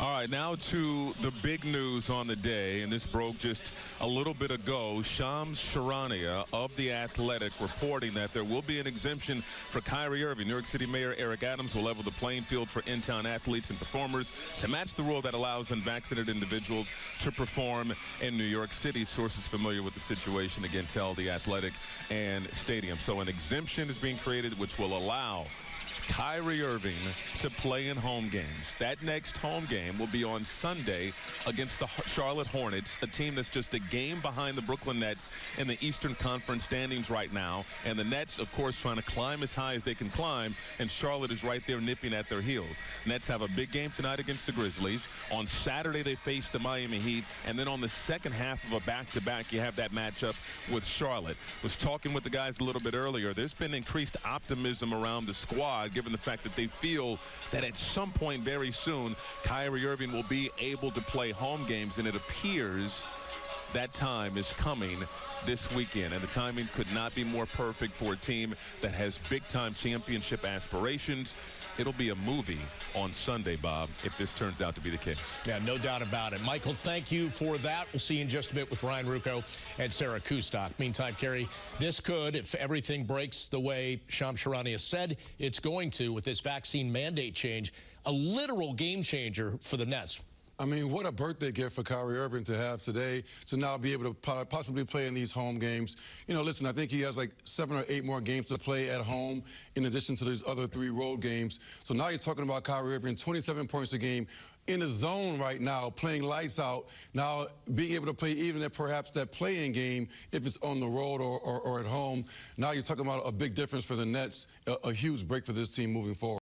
All right, now to the big news on the day, and this broke just a little bit ago. Shams Charania of The Athletic reporting that there will be an exemption for Kyrie Irving. New York City Mayor Eric Adams will level the playing field for in-town athletes and performers to match the rule that allows unvaccinated individuals to perform in New York City. Sources familiar with the situation again tell The Athletic and Stadium. So an exemption is being created which will allow Kyrie Irving to play in home games. That next home game will be on Sunday against the Charlotte Hornets, a team that's just a game behind the Brooklyn Nets in the Eastern Conference standings right now. And the Nets, of course, trying to climb as high as they can climb, and Charlotte is right there nipping at their heels. Nets have a big game tonight against the Grizzlies. On Saturday, they face the Miami Heat, and then on the second half of a back-to-back, -back, you have that matchup with Charlotte. Was talking with the guys a little bit earlier. There's been increased optimism around the squad given the fact that they feel that at some point very soon, Kyrie Irving will be able to play home games, and it appears that time is coming this weekend, and the timing could not be more perfect for a team that has big-time championship aspirations. It'll be a movie on Sunday, Bob, if this turns out to be the case. Yeah, no doubt about it. Michael, thank you for that. We'll see you in just a bit with Ryan Ruocco and Sarah Kustok. Meantime, Kerry, this could, if everything breaks the way Shams Charania said it's going to with this vaccine mandate change, a literal game changer for the Nets. I mean, what a birthday gift for Kyrie Irving to have today to now be able to possibly play in these home games. You know, listen, I think he has like seven or eight more games to play at home in addition to these other three road games. So now you're talking about Kyrie Irving, 27 points a game in the zone right now, playing lights out. Now being able to play even at perhaps that playing game if it's on the road or, or, or, at home. Now you're talking about a big difference for the Nets, a, a huge break for this team moving forward.